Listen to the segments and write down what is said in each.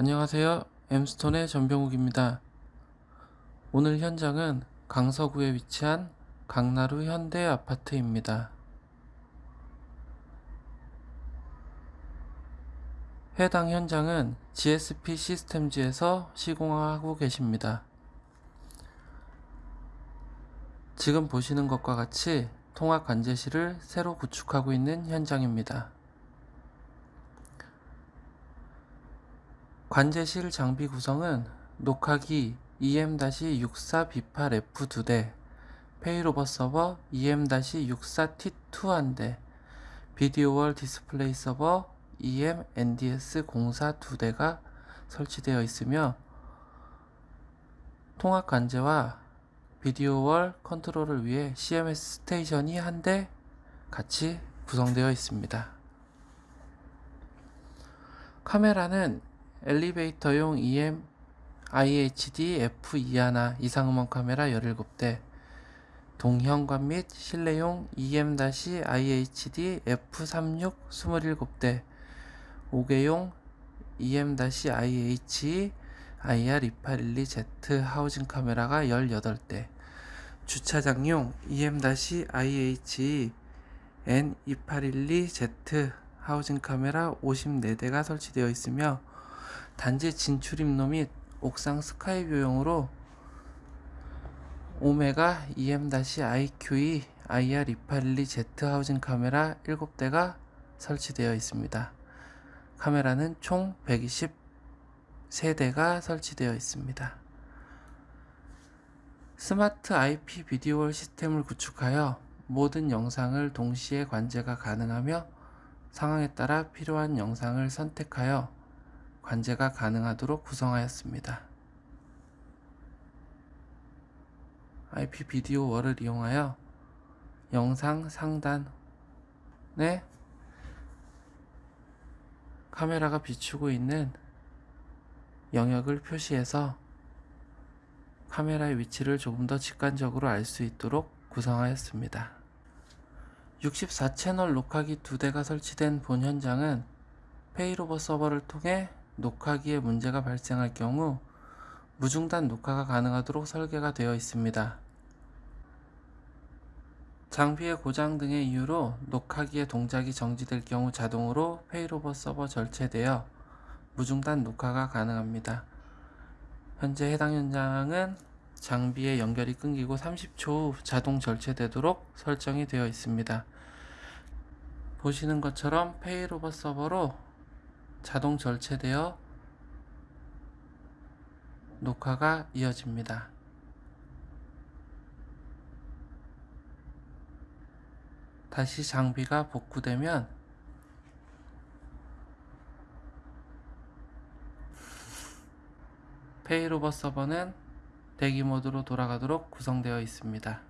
안녕하세요. 엠스톤의 전병욱입니다. 오늘 현장은 강서구에 위치한 강나루 현대 아파트입니다. 해당 현장은 GSP 시스템즈에서 시공하고 계십니다. 지금 보시는 것과 같이 통합 관제실을 새로 구축하고 있는 현장입니다. 관제실 장비 구성은 녹화기 EM-64B8F 2대, failover 서버 EM-64T2 1대, video wall 디스플레이 서버 EM-NDS04 2대가 설치되어 있으며 통합 관제와 video wall 컨트롤을 위해 CMS station이 한 대 같이 구성되어 있습니다. 카메라는 엘리베이터용 EM IHD F21 이상음원 카메라 17대, 동형관 및 실내용 EM-IHD F36 27대, 5개용 EM-IH IR2812Z 하우징 카메라가 18대, 주차장용 EM-IH N2812Z 하우징 카메라 54대가 설치되어 있으며 단지 진출입로 및 옥상 스카이 뷰용으로 오메가 EM-IQE IR2812Z 하우징 카메라 7대가 설치되어 있습니다. 카메라는 총 123대가 설치되어 있습니다. 스마트 IP 비디오월 시스템을 구축하여 모든 영상을 동시에 관제가 가능하며 상황에 따라 필요한 영상을 선택하여 관제가 가능하도록 구성하였습니다. IP 비디오 월을 이용하여 영상 상단에 카메라가 비추고 있는 영역을 표시해서 카메라의 위치를 조금 더 직관적으로 알 수 있도록 구성하였습니다. 64채널 녹화기 두 대가 설치된 본 현장은 failover 서버를 통해 녹화기에 문제가 발생할 경우 무중단 녹화가 가능하도록 설계가 되어 있습니다. 장비의 고장 등의 이유로 녹화기의 동작이 정지될 경우 자동으로 failover 서버 절체되어 무중단 녹화가 가능합니다. 현재 해당 현장은 장비의 연결이 끊기고 30초 후 자동 절체되도록 설정이 되어 있습니다. 보시는 것처럼 페이로버 서버로 자동 절체되어 녹화가 이어집니다. 다시 장비가 복구되면 페이로버 서버는 대기 모드로 돌아가도록 구성되어 있습니다.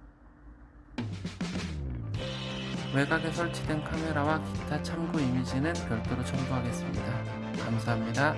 외곽에 설치된 카메라와 기타 참고 이미지는 별도로 첨부하겠습니다. 감사합니다.